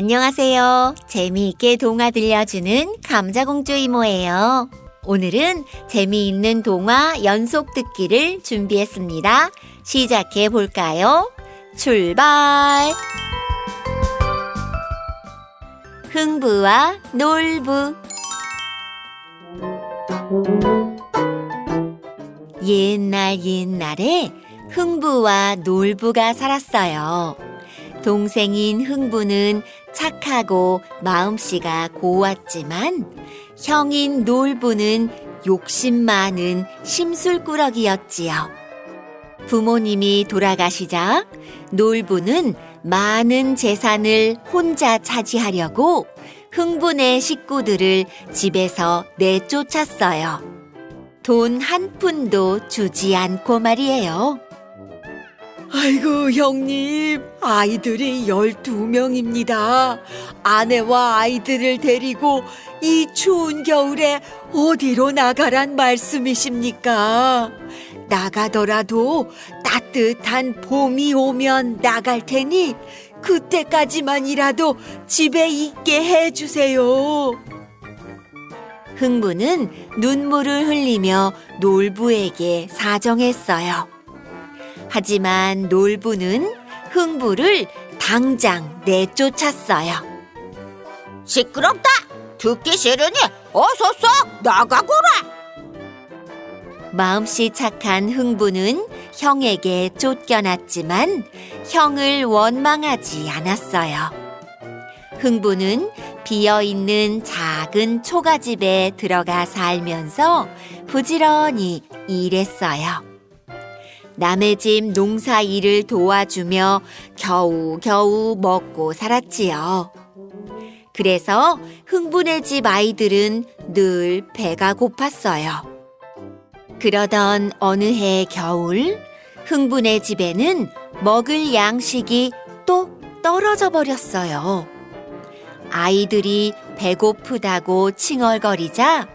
안녕하세요. 재미있게 동화 들려주는 감자공주 이모예요. 오늘은 재미있는 동화 연속 듣기를 준비했습니다. 시작해 볼까요? 출발! 흥부와 놀부 옛날 옛날에 흥부와 놀부가 살았어요. 동생인 흥부는 착하고 마음씨가 고왔지만 형인 놀부는 욕심 많은 심술꾸러기였지요. 부모님이 돌아가시자 놀부는 많은 재산을 혼자 차지하려고 흥분의 식구들을 집에서 내쫓았어요. 돈 한 푼도 주지 않고 말이에요. 아이고, 형님, 아이들이 12명입니다. 아내와 아이들을 데리고 이 추운 겨울에 어디로 나가란 말씀이십니까? 나가더라도 따뜻한 봄이 오면 나갈 테니 그때까지만이라도 집에 있게 해주세요. 흥부는 눈물을 흘리며 놀부에게 사정했어요. 하지만 놀부는 흥부를 당장 내쫓았어요. 시끄럽다! 듣기 싫으니 어서 썩 나가거라! 마음씨 착한 흥부는 형에게 쫓겨났지만 형을 원망하지 않았어요. 흥부는 비어 있는 작은 초가집에 들어가 살면서 부지런히 일했어요. 남의 집 농사 일을 도와주며 겨우겨우 먹고 살았지요. 그래서 흥분의 집 아이들은 늘 배가 고팠어요. 그러던 어느 해 겨울, 흥분의 집에는 먹을 양식이 똑 떨어져 버렸어요. 아이들이 배고프다고 칭얼거리자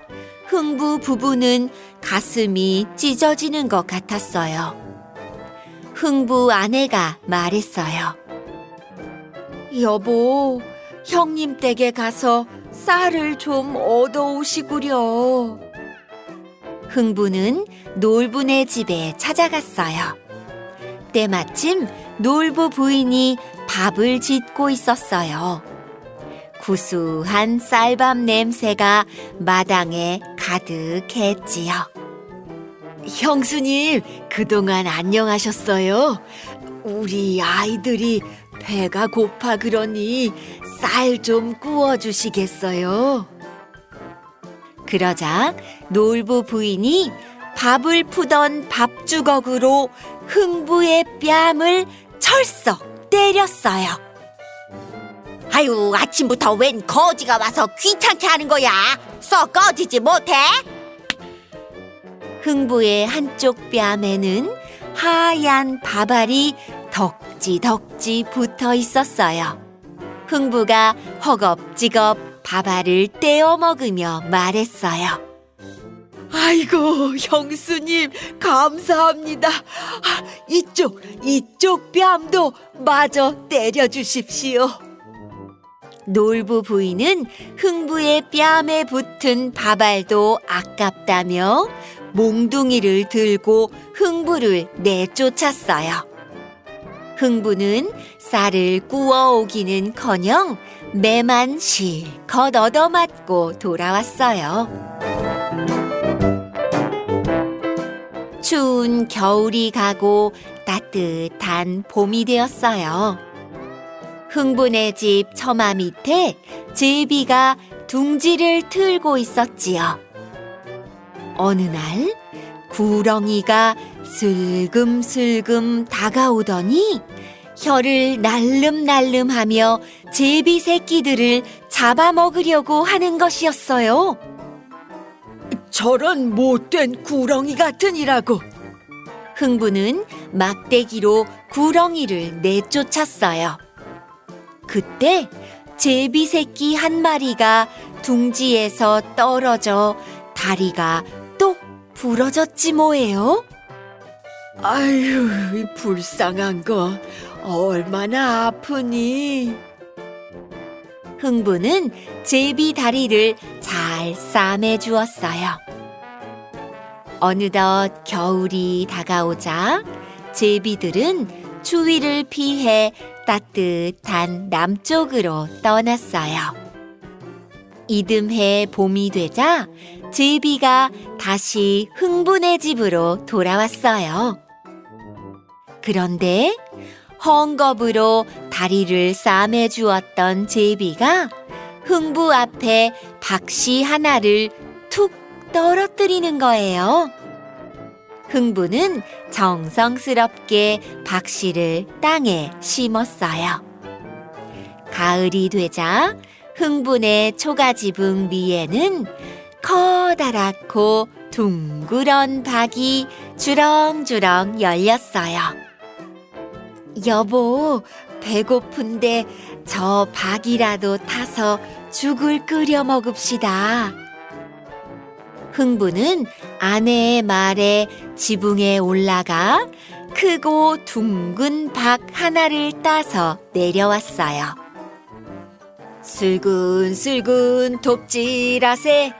흥부 부부는 가슴이 찢어지는 것 같았어요. 흥부 아내가 말했어요. 여보, 형님 댁에 가서 쌀을 좀 얻어오시구려. 흥부는 놀부네 집에 찾아갔어요. 때마침 놀부 부인이 밥을 짓고 있었어요. 구수한 쌀밥 냄새가 마당에 가득했지요. 형수님, 그동안 안녕하셨어요? 우리 아이들이 배가 고파 그러니 쌀 좀 구워 주시겠어요? 그러자 놀부 부인이 밥을 푸던 밥주걱으로 흥부의 뺨을 철썩 때렸어요. 아유, 아침부터 웬 거지가 와서 귀찮게 하는 거야? 썩 꺼지지 못해? 흥부의 한쪽 뺨에는 하얀 밥알이 덕지덕지 붙어 있었어요. 흥부가 허겁지겁 밥알을 떼어 먹으며 말했어요. 아이고, 형수님, 감사합니다. 아, 이쪽, 이쪽 뺨도 마저 때려 주십시오. 놀부 부인은 흥부의 뺨에 붙은 밥알도 아깝다며 몽둥이를 들고 흥부를 내쫓았어요. 흥부는 쌀을 구워오기는 커녕 매만 실컷 얻어맞고 돌아왔어요. 추운 겨울이 가고 따뜻한 봄이 되었어요. 흥분의 집 처마 밑에 제비가 둥지를 틀고 있었지요. 어느 날 구렁이가 슬금슬금 다가오더니 혀를 날름날름하며 제비 새끼들을 잡아먹으려고 하는 것이었어요. 저런 못된 구렁이 같으니라고. 흥부는 막대기로 구렁이를 내쫓았어요. 그때 제비 새끼 한 마리가 둥지에서 떨어져 다리가 똑 부러졌지 뭐예요? 아유, 이 불쌍한 거 얼마나 아프니? 흥부는 제비 다리를 잘 싸매 주었어요. 어느덧 겨울이 다가오자 제비들은 추위를 피해 따뜻한 남쪽으로 떠났어요. 이듬해 봄이 되자 제비가 다시 흥분의 집으로 돌아왔어요. 그런데 헝겊으로 다리를 싸매 주었던 제비가 흥부 앞에 박씨 하나를 툭 떨어뜨리는 거예요. 흥부는 정성스럽게 박씨를 땅에 심었어요. 가을이 되자 흥분의 초가지붕 위에는 커다랗고 둥그런 박이 주렁주렁 열렸어요. 여보, 배고픈데 저 박이라도 타서 죽을 끓여 먹읍시다. 흥부는 아내의 말에 지붕에 올라가 크고 둥근 박 하나를 따서 내려왔어요. 슬근슬근 톱질하세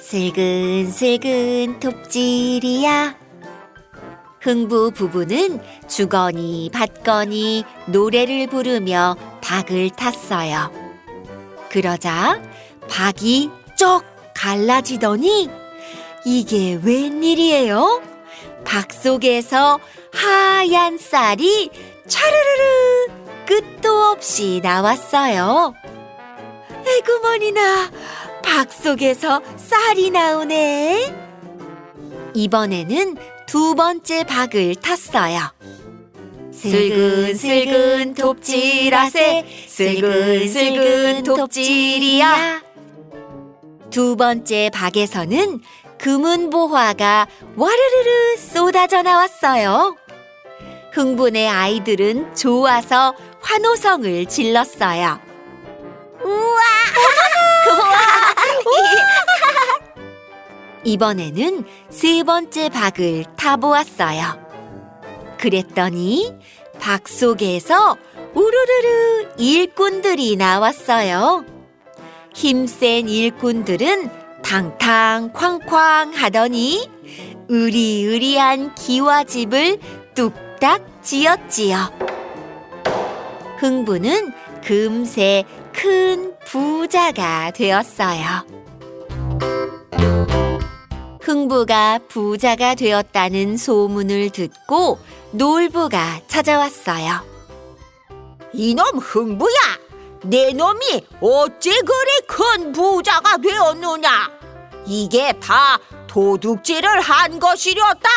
슬근슬근 톱질이야 흥부 부부는 주거니 받거니 노래를 부르며 박을 탔어요. 그러자 박이 쩍 갈라지더니 이게 웬일이에요? 박 속에서 하얀 쌀이 차르르르 끝도 없이 나왔어요. 에구머니나 박 속에서 쌀이 나오네. 이번에는 두 번째 박을 탔어요. 슬근슬근 톱질하세 슬근슬근 톱질이야. 두 번째 박에서는 금은보화가 와르르르 쏟아져 나왔어요. 흥분의 아이들은 좋아서 환호성을 질렀어요. 이번에는 세 번째 박을 타보았어요. 그랬더니 박 속에서 우르르르 일꾼들이 나왔어요. 힘센 일꾼들은 탕탕 쾅쾅 하더니 으리으리한 기와집을 뚝딱 지었지요. 흥부는 금세 큰 부자가 되었어요. 흥부가 부자가 되었다는 소문을 듣고 놀부가 찾아왔어요. 이놈 흥부야, 내 놈이 어째 그리 큰 부자가 되었느냐? 이게 다 도둑질을 한 것이렸다.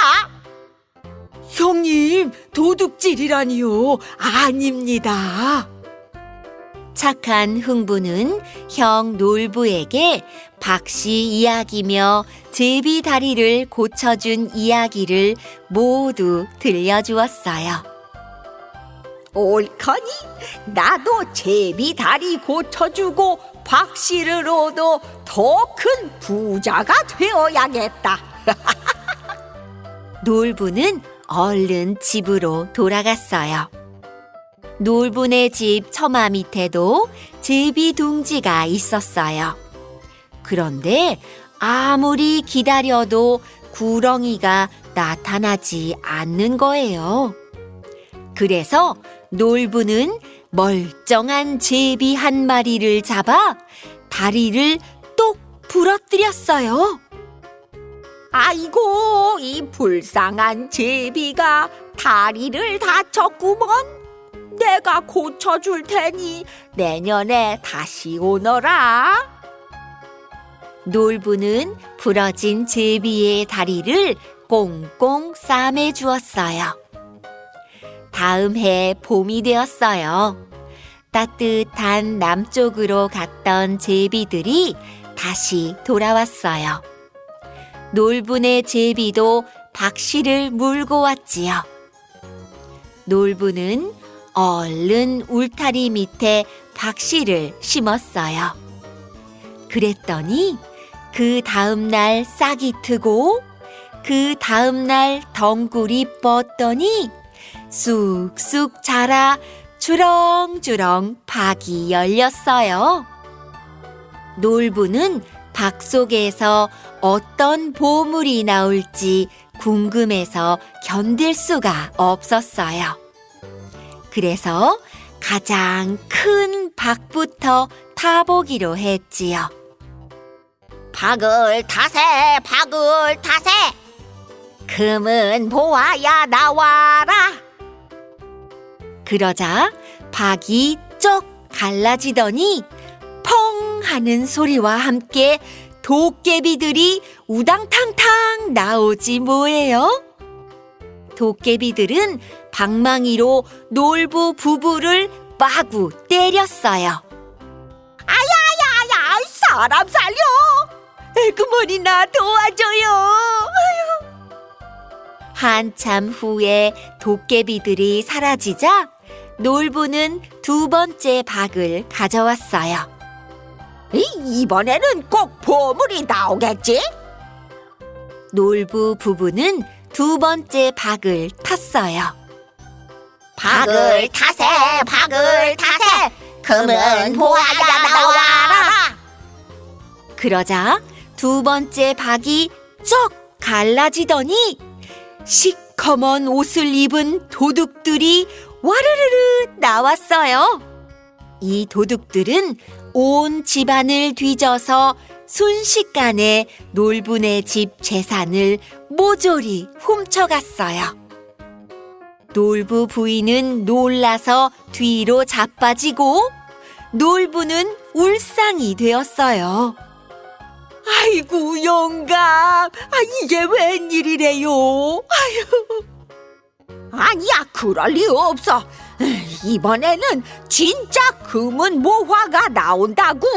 형님, 도둑질이라니요. 아닙니다. 착한 흥부는 형 놀부에게 박씨 이야기며 제비 다리를 고쳐준 이야기를 모두 들려주었어요. 옳거니 나도 제비 다리 고쳐주고 박씨를 얻어 더 큰 부자가 되어야겠다. 놀부는 얼른 집으로 돌아갔어요. 놀부네 집 처마 밑에도 제비 둥지가 있었어요. 그런데 아무리 기다려도 구렁이가 나타나지 않는 거예요. 그래서 놀부는 멀쩡한 제비 한 마리를 잡아 다리를 똑 부러뜨렸어요. 아이고 이 불쌍한 제비가 다리를 다쳤구먼. 내가 고쳐줄 테니 내년에 다시 오너라. 놀부는 부러진 제비의 다리를 꽁꽁 싸매 주었어요. 다음 해 봄이 되었어요. 따뜻한 남쪽으로 갔던 제비들이 다시 돌아왔어요. 놀부네 제비도 박씨를 물고 왔지요. 놀부는 얼른 울타리 밑에 박씨를 심었어요. 그랬더니 그 다음날 싹이 트고 그 다음날 덩굴이 뻗더니 쑥쑥 자라 주렁주렁 박이 열렸어요. 놀부는 박 속에서 어떤 보물이 나올지 궁금해서 견딜 수가 없었어요. 그래서 가장 큰 박부터 타보기로 했지요. 박을 타세, 박을 타세. 금은 보아야 나와라. 그러자 박이 쩍 갈라지더니 펑 하는 소리와 함께 도깨비들이 우당탕탕 나오지 뭐예요? 도깨비들은 방망이로 놀부 부부를 마구 때렸어요. 아야, 사람 살려. 에그머니 나 도와줘요. 한참 후에 도깨비들이 사라지자 놀부는 두 번째 박을 가져왔어요. 이, 이번에는 꼭 보물이 나오겠지? 놀부 부부는 두 번째 박을 탔어요. 박을 타세, 박을 타세. 금은 보아야 나와라. 그러자 두 번째 박이 쩍 갈라지더니 시커먼 옷을 입은 도둑들이 와르르르 나왔어요. 이 도둑들은 온 집안을 뒤져서 순식간에 놀분의 집 재산을 모조리 훔쳐갔어요. 놀부 부인은 놀라서 뒤로 자빠지고 놀부는 울상이 되었어요. 아이고 영감, 아 이게 웬일이래요? 아니야, 그럴 리 없어. 이번에는 진짜 금은 모화가 나온다고.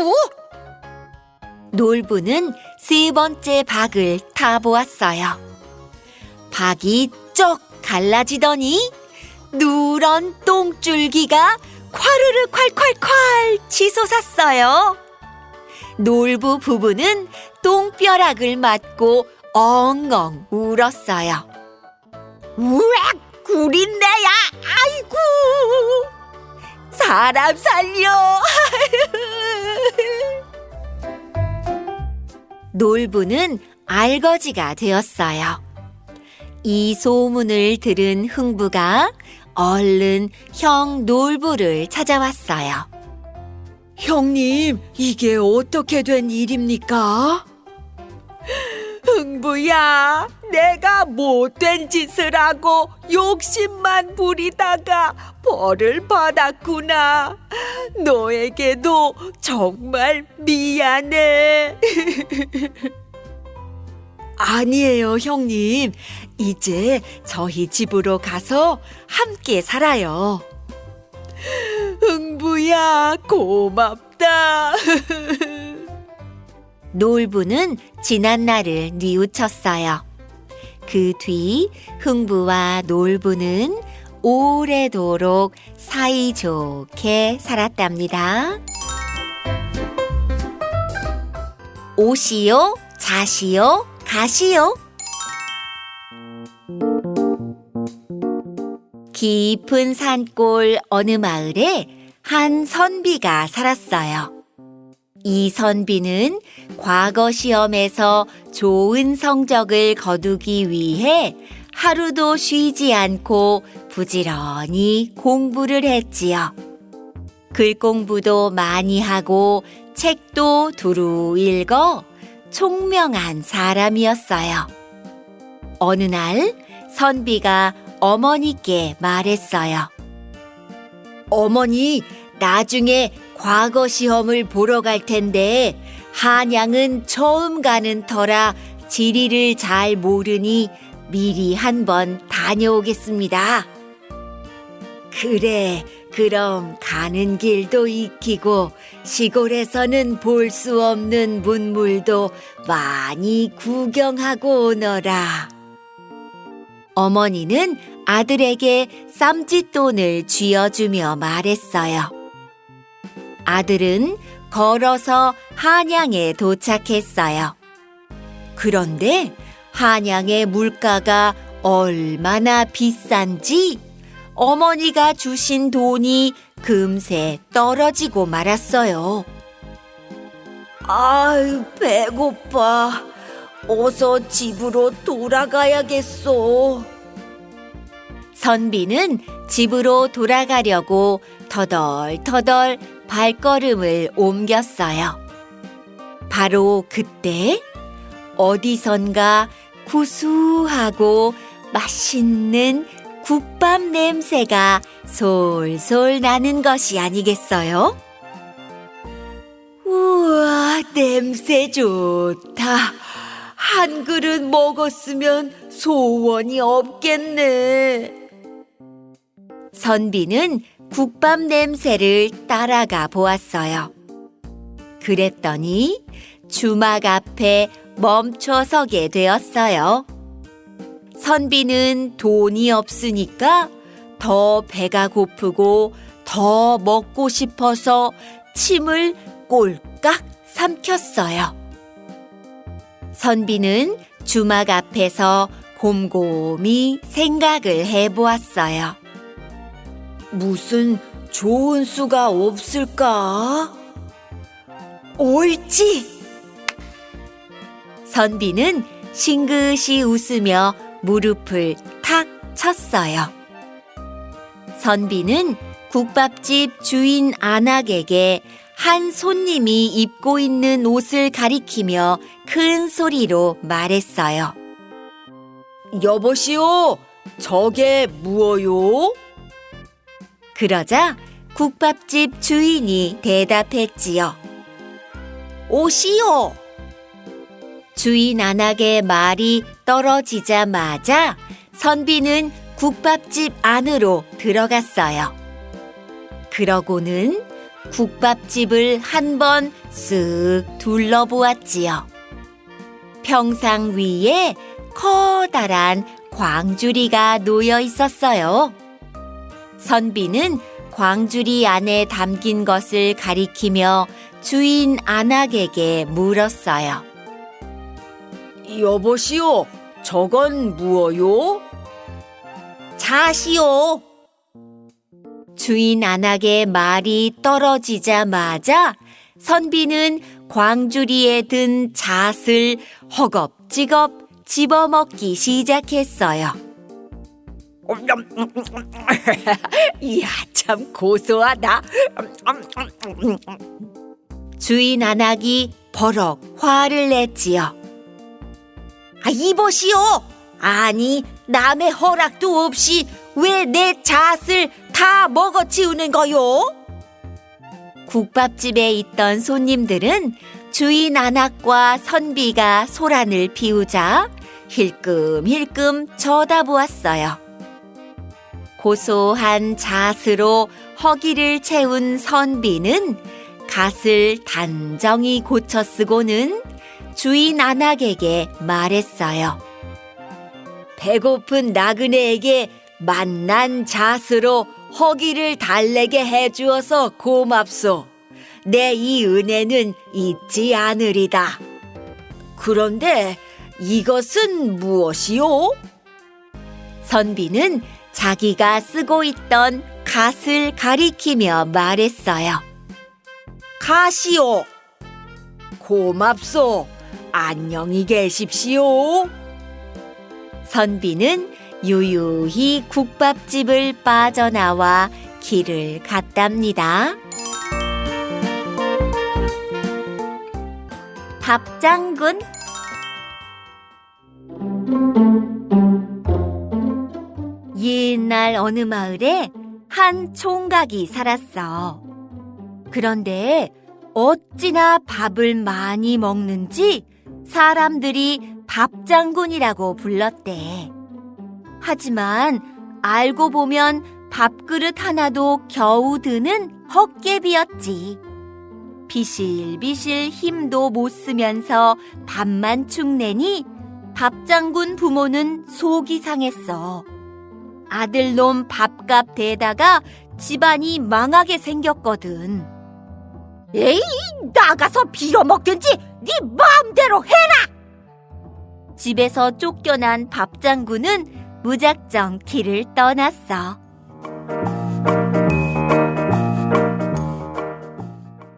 놀부는 세 번째 박을 타보았어요. 박이 쩍 갈라지더니 누런 똥줄기가 콰르르 콸콸콸 치솟았어요. 놀부 부부는 똥벼락을 맞고 엉엉 울었어요. 우엑, 구린내야. 아이고. 사람 살려. 놀부는 알거지가 되었어요. 이 소문을 들은 흥부가 얼른 형 놀부를 찾아왔어요. 형님, 이게 어떻게 된 일입니까? 흥부야, 내가 못된 짓을 하고 욕심만 부리다가 벌을 받았구나. 너에게도 정말 미안해. 아니에요, 형님. 이제 저희 집으로 가서 함께 살아요. 흥부야, 고맙다. 놀부는 지난 날을 뉘우쳤어요. 그 뒤 흥부와 놀부는 오래도록 사이좋게 살았답니다. 오시오, 자시오, 가시오. 깊은 산골 어느 마을에 한 선비가 살았어요. 이 선비는 과거 시험에서 좋은 성적을 거두기 위해 하루도 쉬지 않고 부지런히 공부를 했지요. 글 공부도 많이 하고 책도 두루 읽어 총명한 사람이었어요. 어느 날 선비가 어머니께 말했어요. 어머니, 나중에 과거 시험을 보러 갈 텐데 한양은 처음 가는 터라 지리를 잘 모르니 미리 한번 다녀오겠습니다. 그래, 그럼 가는 길도 익히고 시골에서는 볼 수 없는 문물도 많이 구경하고 오너라. 어머니는 아들에게 쌈짓돈을 쥐어주며 말했어요. 아들은 걸어서 한양에 도착했어요. 그런데 한양의 물가가 얼마나 비싼지 어머니가 주신 돈이 금세 떨어지고 말았어요. 아유, 배고파. 어서 집으로 돌아가야겠어. 선비는 집으로 돌아가려고 터덜터덜 발걸음을 옮겼어요. 바로 그때 어디선가 구수하고 맛있는 국밥 냄새가 솔솔 나는 것이 아니겠어요? 우와, 냄새 좋다. 한 그릇 먹었으면 소원이 없겠네. 선비는 국밥 냄새를 따라가 보았어요. 그랬더니 주막 앞에 멈춰 서게 되었어요. 선비는 돈이 없으니까 더 배가 고프고 더 먹고 싶어서 침을 꼴깍 삼켰어요. 선비는 주막 앞에서 곰곰이 생각을 해보았어요. 무슨 좋은 수가 없을까? 옳지! 선비는 싱긋이 웃으며 무릎을 탁 쳤어요. 선비는 국밥집 주인 안악에게 한 손님이 입고 있는 옷을 가리키며 큰 소리로 말했어요. 여보시오, 저게 무엇요? 그러자 국밥집 주인이 대답했지요. 옷이요. 주인 안악의 말이 떨어지자마자 선비는 국밥집 안으로 들어갔어요. 그러고는 국밥집을 한 번 쓱 둘러보았지요. 평상 위에 커다란 광주리가 놓여 있었어요. 선비는 광주리 안에 담긴 것을 가리키며 주인 안악에게 물었어요. 여보시오, 저건 무엇요? 자시오. 주인 안악의 말이 떨어지자마자 선비는 광주리에 든 잣을 허겁지겁 집어먹기 시작했어요. 이야, 참 고소하다. 주인 안악이 버럭 화를 냈지요. 아, 이보시오. 아니, 남의 허락도 없이 왜 내 잣을 다 먹어치우는 거요? 국밥집에 있던 손님들은 주인 안악과 선비가 소란을 피우자 힐끔힐끔 쳐다보았어요. 고소한 잣으로 허기를 채운 선비는 갓을 단정히 고쳐 쓰고는 주인 안악에게 말했어요. 배고픈 나그네에게 만난 잣으로 허기를 달래게 해주어서 고맙소. 내 이 은혜는 잊지 않으리다. 그런데 이것은 무엇이오? 선비는 자기가 쓰고 있던 갓을 가리키며 말했어요. 가시오. 고맙소. 안녕히 계십시오. 선비는 유유히 국밥집을 빠져나와 길을 갔답니다. 밥장군 옛날 어느 마을에 한 총각이 살았어. 그런데 어찌나 밥을 많이 먹는지 사람들이 밥장군이라고 불렀대. 하지만 알고 보면 밥그릇 하나도 겨우 드는 헛개비였지. 비실비실 힘도 못 쓰면서 밥만 축내니 밥장군 부모는 속이 상했어. 아들놈 밥값 대다가 집안이 망하게 생겼거든. 에이, 나가서 빌어먹든지 네 마음대로 해라. 집에서 쫓겨난 밥장군은 무작정 길을 떠났어.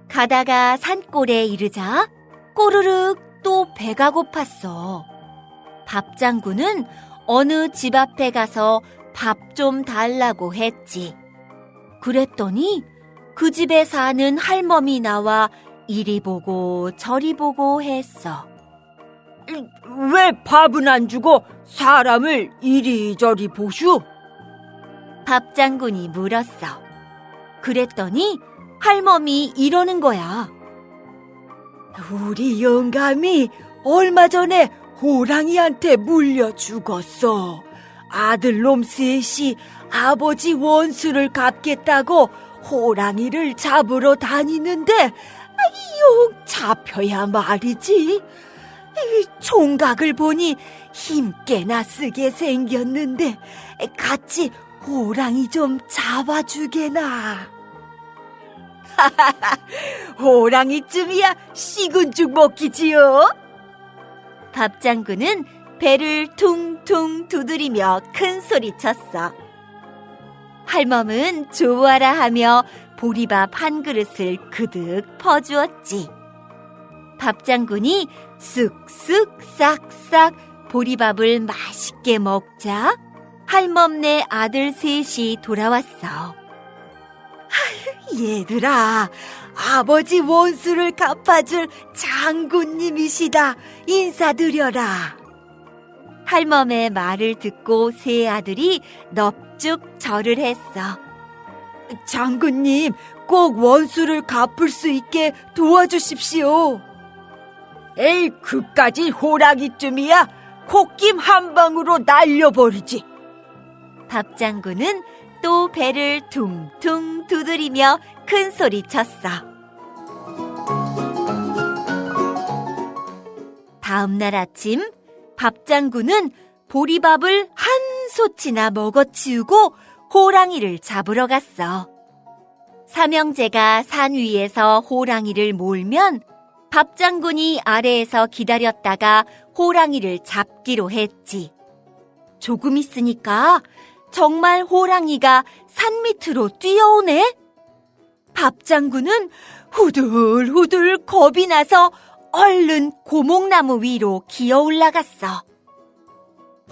가다가 산골에 이르자 꼬르륵 또 배가 고팠어. 밥 장군은 어느 집 앞에 가서 밥 좀 달라고 했지. 그랬더니 그 집에 사는 할멈이 나와 이리 보고 저리 보고 했어. 왜 밥은 안 주고 사람을 이리저리 보슈? 밥 장군이 물었어. 그랬더니 할멈이 이러는 거야. 우리 영감이 얼마 전에 호랑이한테 물려 죽었어. 아들놈 셋이 아버지 원수를 갚겠다고 호랑이를 잡으러 다니는데 용 잡혀야 말이지. 이 총각을 보니 힘께나 쓰게 생겼는데 같이 호랑이 좀 잡아주게나. 호랑이쯤이야 식은 죽 먹기지요. 밥 장군은 배를 퉁퉁 두드리며 큰 소리 쳤어. 할멈은 좋아라 하며 보리밥 한 그릇을 그득 퍼주었지. 밥 장군이 쓱쓱 싹싹 보리밥을 맛있게 먹자 할멈네 아들 셋이 돌아왔어. 얘들아, 아버지 원수를 갚아줄 장군님이시다. 인사드려라. 할멈의 말을 듣고 세 아들이 넙죽 절을 했어. 장군님, 꼭 원수를 갚을 수 있게 도와주십시오. 에이, 그까지 호랑이쯤이야. 콧김 한 방으로 날려버리지. 밥 장군은 또 배를 퉁퉁 두드리며 큰 소리 쳤어. 다음 날 아침 밥 장군은 보리밥을 한 소치나 먹어치우고 호랑이를 잡으러 갔어. 삼형제가 산 위에서 호랑이를 몰면 밥 장군이 아래에서 기다렸다가 호랑이를 잡기로 했지. 조금 있으니까 정말 호랑이가 산 밑으로 뛰어오네? 밥 장군은 후들후들 겁이 나서 얼른 고목나무 위로 기어 올라갔어.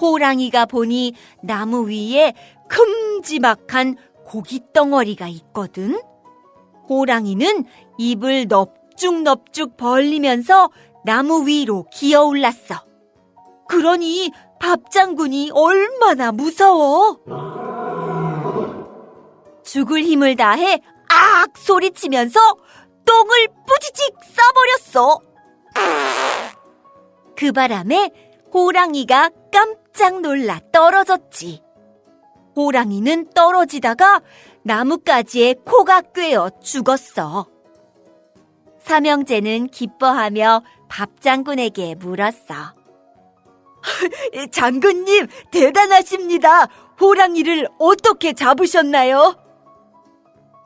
호랑이가 보니 나무 위에 큼지막한 고깃덩어리가 있거든. 호랑이는 입을 넙죽넙죽 벌리면서 나무 위로 기어 올랐어. 그러니 밥 장군이 얼마나 무서워! 죽을 힘을 다해 악 소리치면서 똥을 뿌지직 싸버렸어. 그 바람에 호랑이가 깜짝 놀라 떨어졌지. 호랑이는 떨어지다가 나뭇가지에 코가 꿰어 죽었어. 삼형제는 기뻐하며 밥 장군에게 물었어. 장군님, 대단하십니다. 호랑이를 어떻게 잡으셨나요?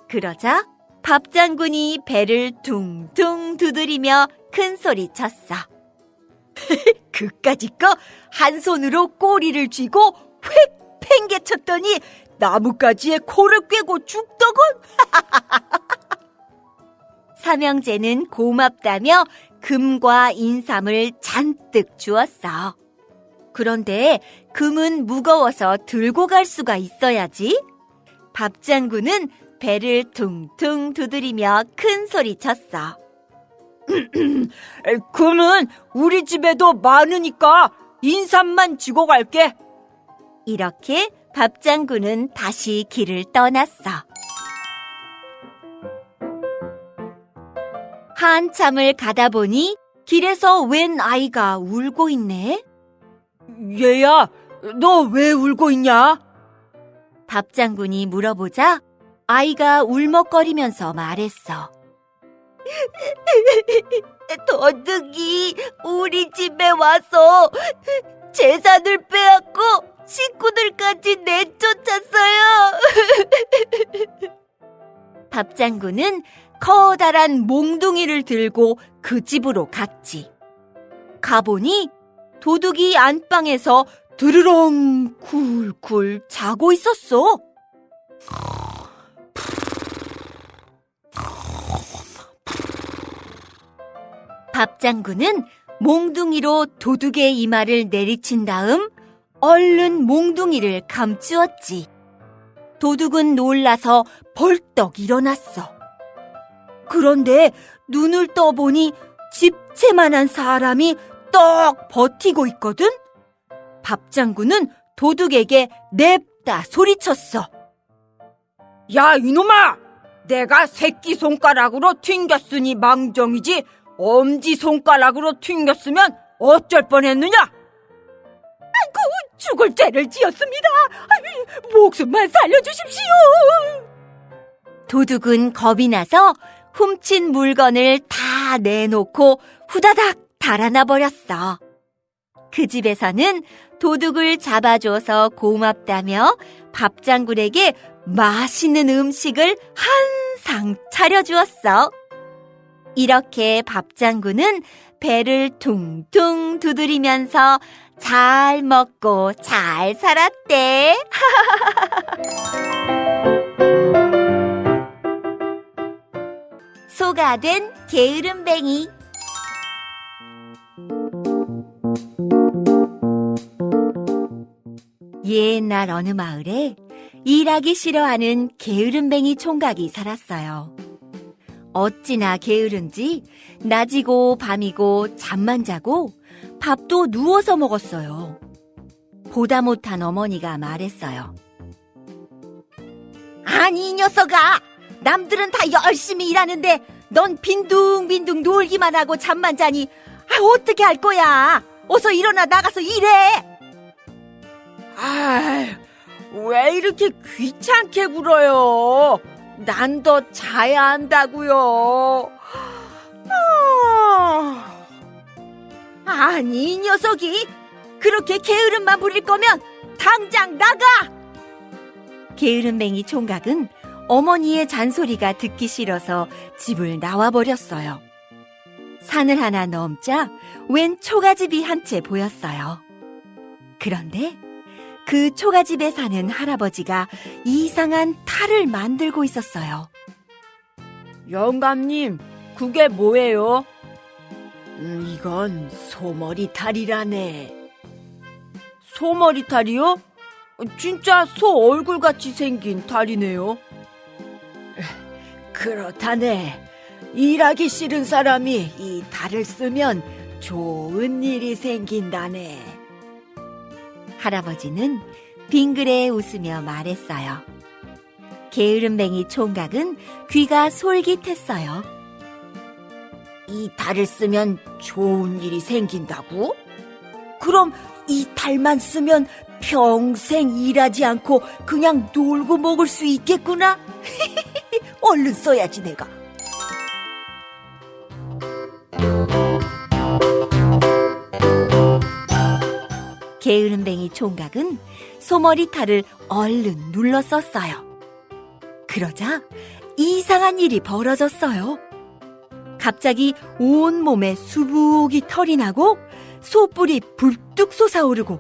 그러자 밥 장군이 배를 퉁퉁 두드리며 큰 소리 쳤어. 그까짓 거한 손으로 꼬리를 쥐고 휙 팽개쳤더니 나뭇가지에 코를 꿰고 죽더군. 삼형제는 고맙다며 금과 인삼을 잔뜩 주었어. 그런데 금은 무거워서 들고 갈 수가 있어야지. 밥 장군은 배를 퉁퉁 두드리며 큰 소리 쳤어. 금은 우리 집에도 많으니까 인삼만 쥐고 갈게. 이렇게 밥 장군은 다시 길을 떠났어. 한참을 가다 보니 길에서 웬 아이가 울고 있네. 얘야, 너 왜 울고 있냐? 밥 장군이 물어보자 아이가 울먹거리면서 말했어. 도둑이 우리 집에 와서 재산을 빼앗고 식구들까지 내쫓았어요. 밥 장군은 커다란 몽둥이를 들고 그 집으로 갔지. 가보니 도둑이 안방에서 드르렁 굴굴 자고 있었어. 밥 장군은 몽둥이로 도둑의 이마를 내리친 다음 얼른 몽둥이를 감추었지. 도둑은 놀라서 벌떡 일어났어. 그런데 눈을 떠보니 집채만한 사람이 떡 버티고 있거든? 밥 장군은 도둑에게 냅다 소리쳤어. 야, 이놈아! 내가 새끼 손가락으로 튕겼으니 망정이지, 엄지 손가락으로 튕겼으면 어쩔 뻔했느냐? 아이고, 죽을 죄를 지었습니다. 목숨만 살려주십시오. 도둑은 겁이 나서 훔친 물건을 다 내놓고 후다닥 달아나 버렸어. 그 집에서는 도둑을 잡아줘서 고맙다며 밥장군에게 맛있는 음식을 한상 차려주었어. 이렇게 밥장군은 배를 퉁퉁 두드리면서 잘 먹고 잘 살았대. 소가 된 게으름뱅이. 옛날 어느 마을에 일하기 싫어하는 게으름뱅이 총각이 살았어요. 어찌나 게으른지 낮이고 밤이고 잠만 자고 밥도 누워서 먹었어요. 보다 못한 어머니가 말했어요. 아니, 이 녀석아! 남들은 다 열심히 일하는데 넌 빈둥빈둥 놀기만 하고 잠만 자니 아, 어떻게 할 거야? 어서 일어나 나가서 일해! 아, 왜 이렇게 귀찮게 굴어요? 난 더 자야 한다고요. 아, 아니, 이 녀석이 그렇게 게으름만 부릴 거면 당장 나가! 게으름뱅이 총각은 어머니의 잔소리가 듣기 싫어서 집을 나와버렸어요. 산을 하나 넘자 웬 초가집이 한 채 보였어요. 그런데 그 초가집에 사는 할아버지가 이상한 탈을 만들고 있었어요. 영감님, 그게 뭐예요? 음, 이건 소머리 탈이라네. 소머리 탈이요? 진짜 소 얼굴같이 생긴 탈이네요. 그렇다네. 일하기 싫은 사람이 이 탈을 쓰면 좋은 일이 생긴다네. 할아버지는 빙그레 웃으며 말했어요. 게으름뱅이 총각은 귀가 솔깃했어요. 이 탈을 쓰면 좋은 일이 생긴다고? 그럼 이 탈만 쓰면 평생 일하지 않고 그냥 놀고 먹을 수 있겠구나? 얼른 써야지 내가. 게으름뱅이 총각은 소머리 탈을 얼른 눌러 썼어요. 그러자 이상한 일이 벌어졌어요. 갑자기 온 몸에 수북이 털이 나고 소뿔이 불뚝 솟아오르고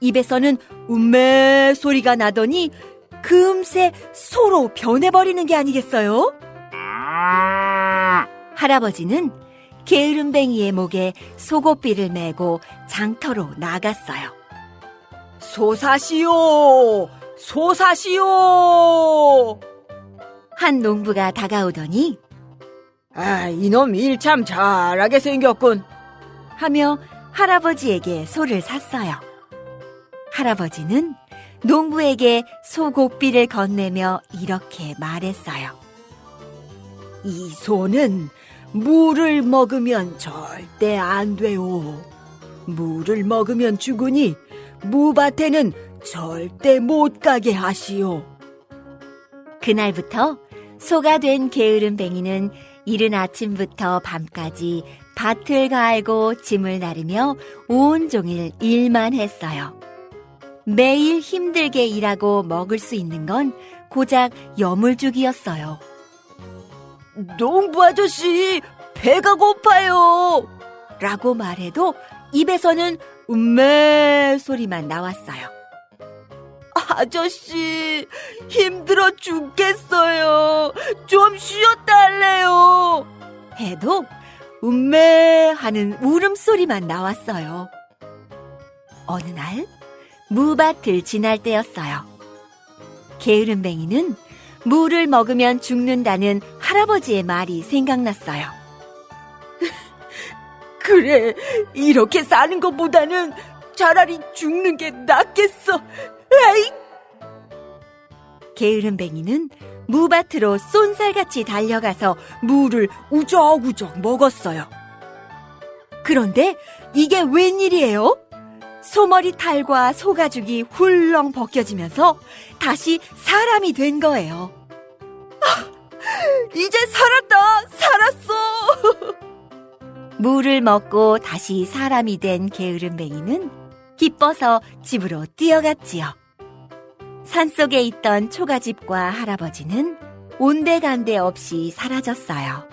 입에서는 음메 소리가 나더니 금세 소로 변해버리는 게 아니겠어요? 할아버지는 게으름뱅이의 목에 속옷비를 메고 장터로 나갔어요. 소사시오! 소사시오! 한 농부가 다가오더니 아, 이놈 일 참 잘하게 생겼군. 하며 할아버지에게 소를 샀어요. 할아버지는 농부에게 소곡비를 건네며 이렇게 말했어요. 이 소는 물을 먹으면 절대 안 돼요. 물을 먹으면 죽으니 무밭에는 절대 못 가게 하시오. 그날부터 소가 된 게으름뱅이는 이른 아침부터 밤까지 밭을 갈고 짐을 나르며 온종일 일만 했어요. 매일 힘들게 일하고 먹을 수 있는 건 고작 여물죽이었어요. 농부 아저씨, 배가 고파요. 라고 말해도 입에서는 음메 소리만 나왔어요. 아저씨, 힘들어 죽겠어요. 좀 쉬었다 할래요. 해도 음메 하는 울음소리만 나왔어요. 어느 날 무밭을 지날 때였어요. 게으름뱅이는 무를 먹으면 죽는다는 할아버지의 말이 생각났어요. 그래, 이렇게 사는 것보다는 차라리 죽는 게 낫겠어. 에이! 게으름뱅이는 무밭으로 쏜살같이 달려가서 무를 우적우적 먹었어요. 그런데 이게 웬일이에요? 소머리 탈과 소가죽이 훌렁 벗겨지면서 다시 사람이 된 거예요. 아, 이제 살았다! 살았어! 물을 먹고 다시 사람이 된 게으름뱅이는 기뻐서 집으로 뛰어갔지요. 산속에 있던 초가집과 할아버지는 온데간데 없이 사라졌어요.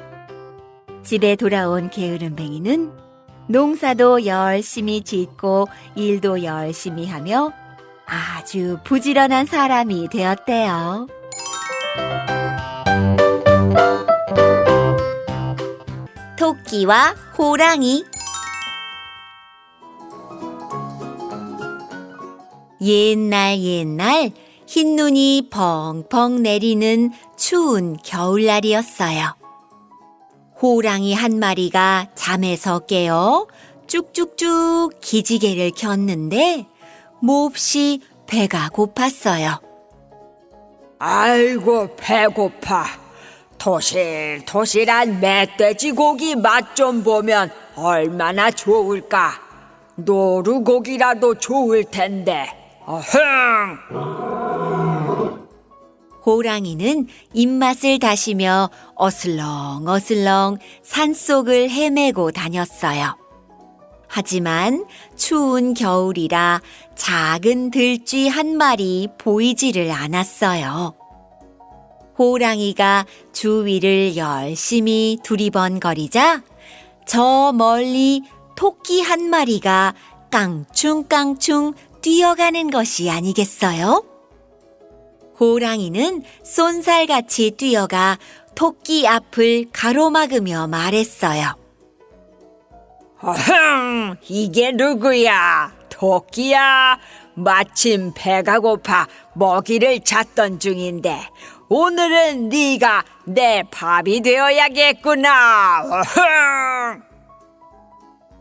집에 돌아온 게으름뱅이는 농사도 열심히 짓고 일도 열심히 하며 아주 부지런한 사람이 되었대요. 토끼와 호랑이 옛날 옛날 흰눈이 펑펑 내리는 추운 겨울날이었어요. 호랑이 한 마리가 잠에서 깨어 쭉쭉쭉 기지개를 켰는데 몹시 배가 고팠어요. 아이고 배고파. 토실토실한 멧돼지 고기 맛 좀 보면 얼마나 좋을까. 노루고기라도 좋을 텐데. 어흥! 호랑이는 입맛을 다시며 어슬렁어슬렁 산속을 헤매고 다녔어요. 하지만 추운 겨울이라 작은 들쥐 한 마리 보이지를 않았어요. 호랑이가 주위를 열심히 두리번거리자 저 멀리 토끼 한 마리가 깡충깡충 뛰어가는 것이 아니겠어요? 호랑이는 쏜살같이 뛰어가 토끼 앞을 가로막으며 말했어요. 어흥! 이게 누구야? 토끼야. 마침 배가 고파 먹이를 찾던 중인데 오늘은 네가 내 밥이 되어야겠구나. 어흥!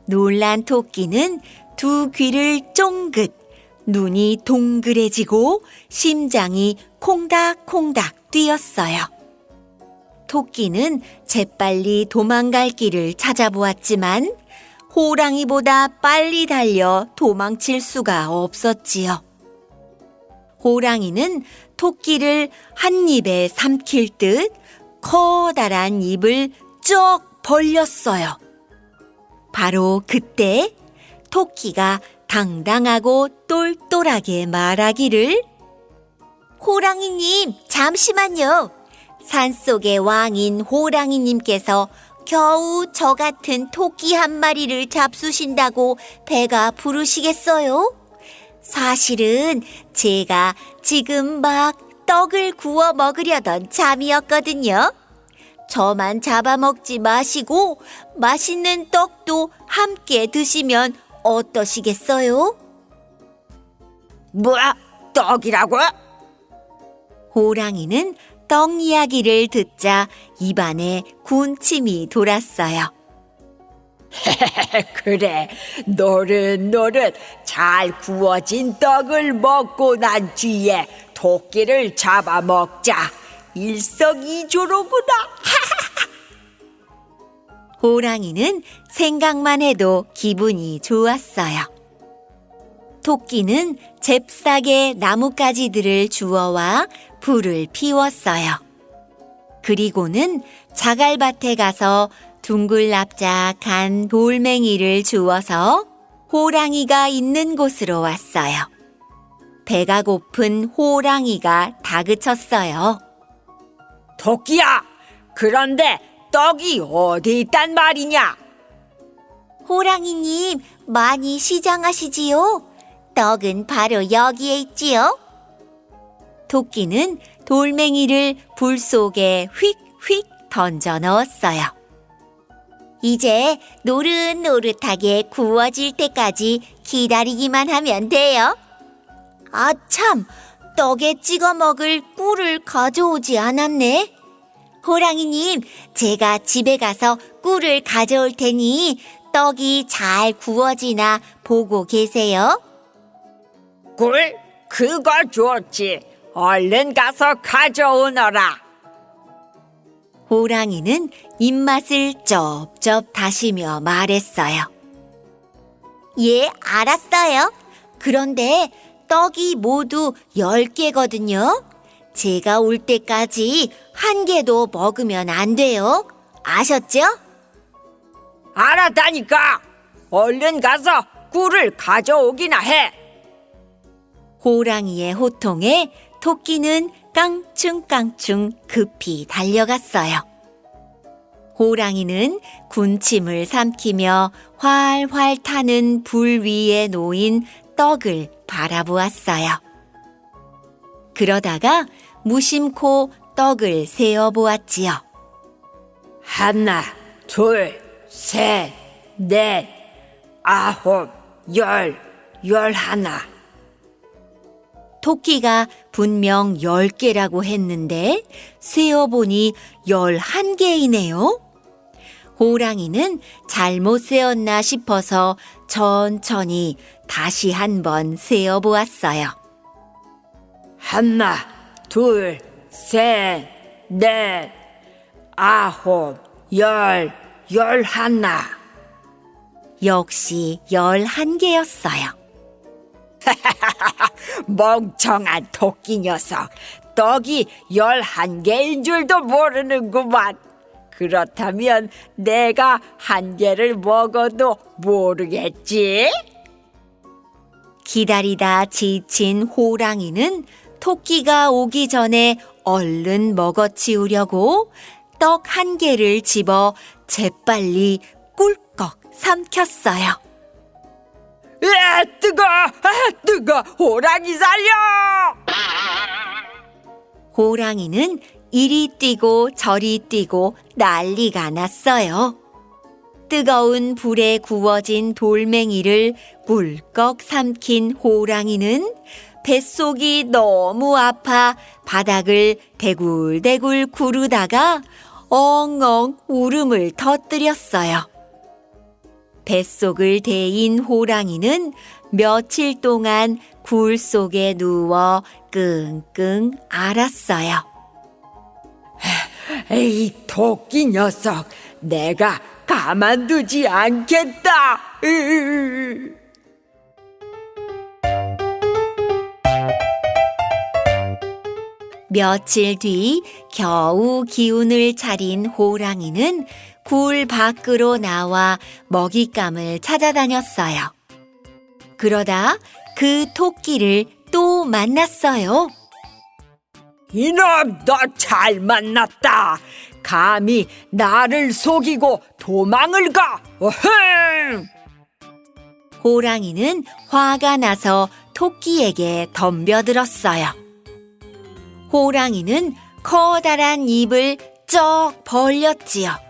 놀란 토끼는 두 귀를 쫑긋, 눈이 동그래지고 심장이 콩닥콩닥 뛰었어요. 토끼는 재빨리 도망갈 길을 찾아보았지만 호랑이보다 빨리 달려 도망칠 수가 없었지요. 호랑이는 토끼를 한 입에 삼킬 듯 커다란 입을 쩍 벌렸어요. 바로 그때 토끼가 당당하고 똘똘하게 말하기를 호랑이님, 잠시만요. 산속의 왕인 호랑이님께서 겨우 저 같은 토끼 한 마리를 잡수신다고 배가 부르시겠어요? 사실은 제가 지금 막 떡을 구워 먹으려던 참이었거든요. 저만 잡아먹지 마시고 맛있는 떡도 함께 드시면 어떠시겠어요? 뭐야? 떡이라고? 호랑이는 떡 이야기를 듣자 입안에 군침이 돌았어요. 그래, 노릇노릇 잘 구워진 떡을 먹고 난 뒤에 토끼를 잡아먹자. 일석이조로구나. 호랑이는 생각만 해도 기분이 좋았어요. 토끼는 잽싸게 나뭇가지들을 주워와 불을 피웠어요. 그리고는 자갈밭에 가서 둥글납작한 돌멩이를 주워서 호랑이가 있는 곳으로 왔어요. 배가 고픈 호랑이가 다그쳤어요. 토끼야, 그런데 떡이 어디 있단 말이냐? 호랑이님, 많이 시장하시지요? 떡은 바로 여기에 있지요? 토끼는 돌멩이를 불 속에 휙휙 던져 넣었어요. 이제 노릇노릇하게 구워질 때까지 기다리기만 하면 돼요. 아, 참! 떡에 찍어 먹을 꿀을 가져오지 않았네. 호랑이님, 제가 집에 가서 꿀을 가져올 테니 떡이 잘 구워지나 보고 계세요. 꿀? 그거 좋지. 얼른 가서 가져오너라. 호랑이는 입맛을 쩝쩝 다시며 말했어요. 예, 알았어요. 그런데 떡이 모두 10개거든요. 제가 올 때까지 한 개도 먹으면 안 돼요. 아셨죠? 알았다니까. 얼른 가서 꿀을 가져오기나 해. 호랑이의 호통에 토끼는 깡충깡충 급히 달려갔어요. 호랑이는 군침을 삼키며 활활 타는 불 위에 놓인 떡을 바라보았어요. 그러다가 무심코 떡을 세어 보았지요. 하나, 둘, 셋, 넷, 아홉, 열, 열하나. 토끼가 분명 열개라고 했는데 세어보니 열한 개이네요 호랑이는 잘못 세었나 싶어서 천천히 다시 한번 세어보았어요. 하나, 둘, 셋, 넷, 아홉, 열, 열하나. 역시 열한 개였어요. 멍청한 토끼 녀석. 떡이 열한 개인 줄도 모르는구만. 그렇다면 내가 한 개를 먹어도 모르겠지? 기다리다 지친 호랑이는 토끼가 오기 전에 얼른 먹어치우려고 떡 한 개를 집어 재빨리 꿀꺽 삼켰어요. 에 뜨거! 아 뜨거! 호랑이 살려! 호랑이는 이리 뛰고 저리 뛰고 난리가 났어요. 뜨거운 불에 구워진 돌멩이를 꿀꺽 삼킨 호랑이는 뱃속이 너무 아파 바닥을 대굴대굴 구르다가 엉엉 울음을 터뜨렸어요. 뱃속을 데인 호랑이는 며칠 동안 굴 속에 누워 끙끙 앓았어요. 에이 토끼 녀석 내가 가만두지 않겠다 으으으. 며칠 뒤 겨우 기운을 차린 호랑이는 굴 밖으로 나와 먹잇감을 찾아다녔어요. 그러다 그 토끼를 또 만났어요. 이놈 너 잘 만났다 감히 나를 속이고 도망을 가 어흥 호랑이는 화가 나서 토끼에게 덤벼들었어요. 호랑이는 커다란 입을 쩍 벌렸지요.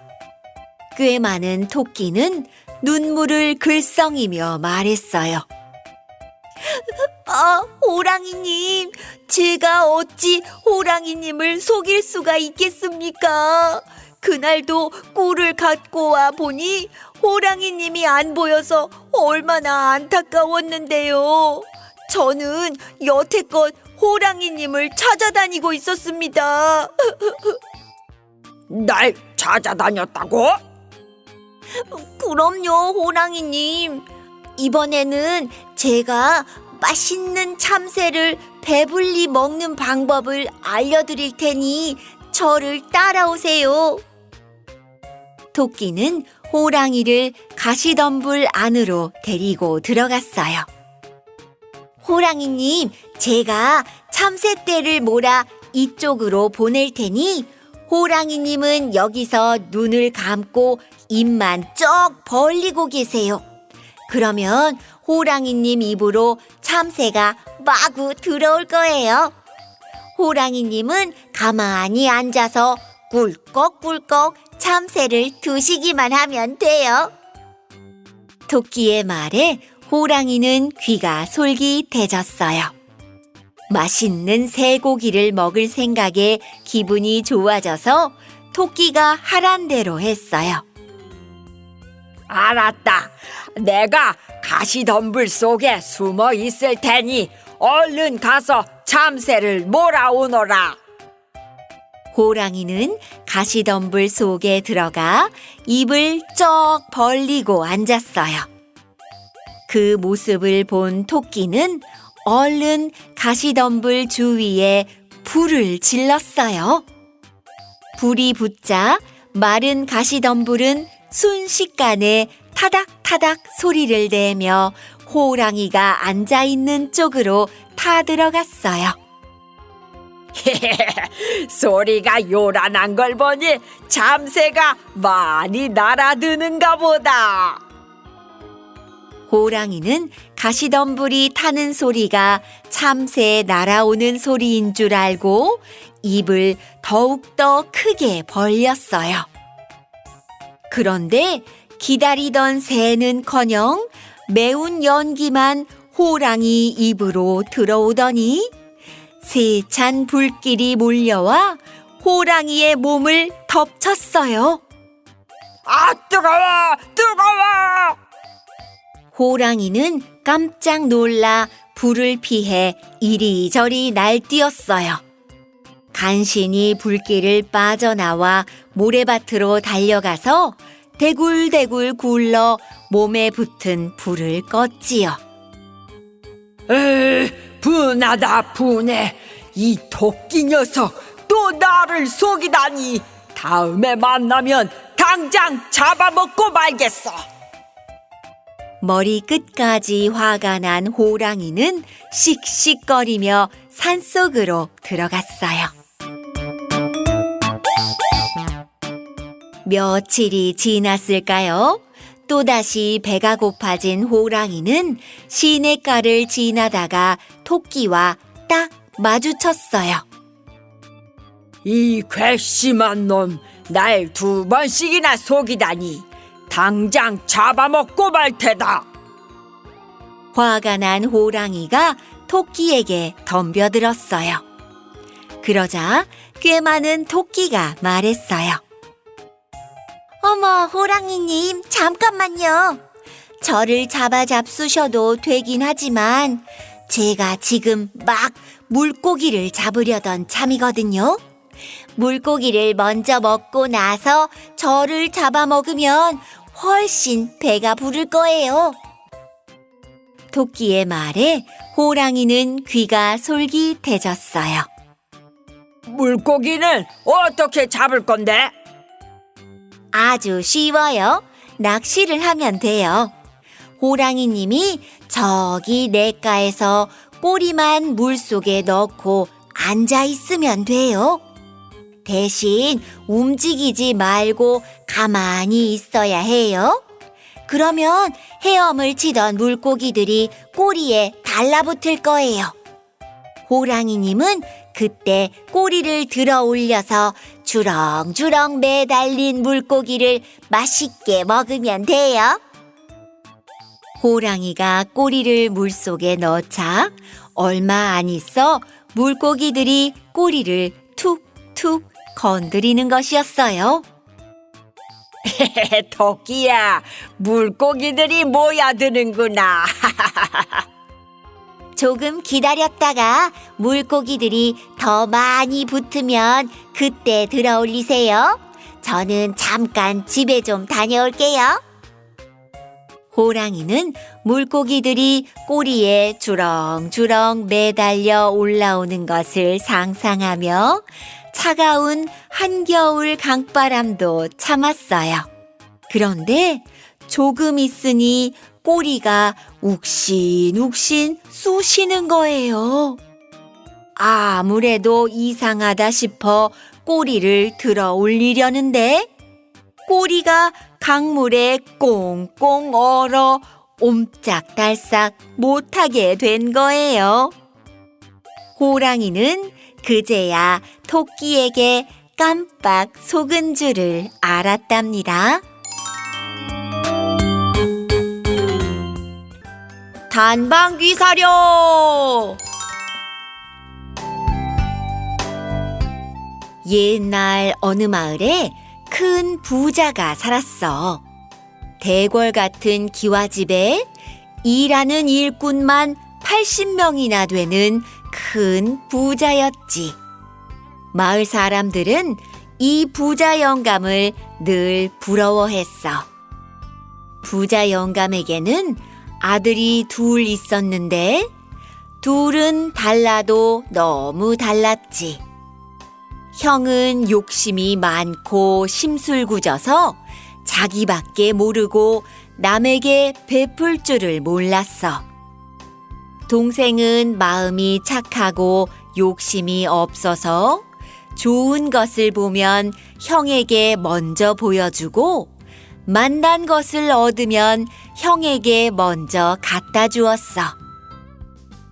꽤 많은 토끼는 눈물을 글썽이며 말했어요. 아, 호랑이님, 제가 어찌 호랑이님을 속일 수가 있겠습니까? 그날도 꿀을 갖고 와 보니 호랑이님이 안 보여서 얼마나 안타까웠는데요. 저는 여태껏 호랑이님을 찾아다니고 있었습니다. 날 찾아다녔다고? 그럼요, 호랑이님. 이번에는 제가 맛있는 참새를 배불리 먹는 방법을 알려드릴 테니 저를 따라오세요. 토끼는 호랑이를 가시덤불 안으로 데리고 들어갔어요. 호랑이님, 제가 참새떼를 몰아 이쪽으로 보낼 테니 호랑이님은 여기서 눈을 감고 입만 쩍 벌리고 계세요. 그러면 호랑이님 입으로 참새가 마구 들어올 거예요. 호랑이님은 가만히 앉아서 꿀꺽꿀꺽 참새를 두시기만 하면 돼요. 토끼의 말에 호랑이는 귀가 솔깃해졌어요. 맛있는 새고기를 먹을 생각에 기분이 좋아져서 토끼가 하란 대로 했어요. 알았다. 내가 가시덤불 속에 숨어 있을 테니 얼른 가서 참새를 몰아오너라. 호랑이는 가시덤불 속에 들어가 입을 쩍 벌리고 앉았어요. 그 모습을 본 토끼는 얼른 가시덤불 주위에 불을 질렀어요. 불이 붙자 마른 가시덤불은 순식간에 타닥타닥 소리를 내며 호랑이가 앉아 있는 쪽으로 타들어갔어요. 소리가 요란한 걸 보니 참새가 많이 날아드는가 보다. 호랑이는 가시덤불이 타는 소리가 참새 날아오는 소리인 줄 알고 입을 더욱더 크게 벌렸어요. 그런데 기다리던 새는 커녕 매운 연기만 호랑이 입으로 들어오더니 세찬 불길이 몰려와 호랑이의 몸을 덮쳤어요. 아, 뜨거워! 뜨거워! 호랑이는 깜짝 놀라 불을 피해 이리저리 날뛰었어요. 간신히 불길을 빠져나와 모래밭으로 달려가서 대굴대굴 굴러 몸에 붙은 불을 껐지요. 에이, 분하다 분해. 이 토끼 녀석 또 나를 속이다니. 다음에 만나면 당장 잡아먹고 말겠어. 머리 끝까지 화가 난 호랑이는 씩씩거리며 산속으로 들어갔어요. 며칠이 지났을까요? 또다시 배가 고파진 호랑이는 시냇가를 지나다가 토끼와 딱 마주쳤어요. 이 괘씸한 놈, 날 두 번씩이나 속이다니. 당장 잡아먹고 말 테다. 화가 난 호랑이가 토끼에게 덤벼들었어요. 그러자 꽤 많은 토끼가 말했어요. 어머, 호랑이님, 잠깐만요. 저를 잡아 잡수셔도 되긴 하지만 제가 지금 막 물고기를 잡으려던 참이거든요. 물고기를 먼저 먹고 나서 저를 잡아먹으면 훨씬 배가 부를 거예요. 토끼의 말에 호랑이는 귀가 솔깃해졌어요. 물고기는 어떻게 잡을 건데? 아주 쉬워요. 낚시를 하면 돼요. 호랑이님이 저기 냇가에서 꼬리만 물 속에 넣고 앉아 있으면 돼요. 대신 움직이지 말고 가만히 있어야 해요. 그러면 헤엄을 치던 물고기들이 꼬리에 달라붙을 거예요. 호랑이님은 그때 꼬리를 들어 올려서 주렁주렁 매달린 물고기를 맛있게 먹으면 돼요. 호랑이가 꼬리를 물속에 넣자 얼마 안 있어 물고기들이 꼬리를 툭툭 건드리는 것이었어요. 토끼야, 물고기들이 모여드는구나. 조금 기다렸다가 물고기들이 더 많이 붙으면 그때 들어 올리세요. 저는 잠깐 집에 좀 다녀올게요. 호랑이는 물고기들이 꼬리에 주렁주렁 매달려 올라오는 것을 상상하며 차가운 한겨울 강바람도 참았어요. 그런데 조금 있으니 꼬리가 욱신욱신 쑤시는 거예요. 아무래도 이상하다 싶어 꼬리를 들어 올리려는데 꼬리가 강물에 꽁꽁 얼어 옴짝달싹 못하게 된 거예요. 호랑이는 그제야 토끼에게 깜빡 속은 줄을 알았답니다. 단방귀 사려! 옛날 어느 마을에 큰 부자가 살았어. 대궐 같은 기와집에 일하는 일꾼만 80명이나 되는 큰 부자였지. 마을 사람들은 이 부자 영감을 늘 부러워했어. 부자 영감에게는 아들이 둘 있었는데 둘은 달라도 너무 달랐지. 형은 욕심이 많고 심술궂어서 자기밖에 모르고 남에게 베풀 줄을 몰랐어. 동생은 마음이 착하고 욕심이 없어서 좋은 것을 보면 형에게 먼저 보여주고 만난 것을 얻으면 형에게 먼저 갖다 주었어.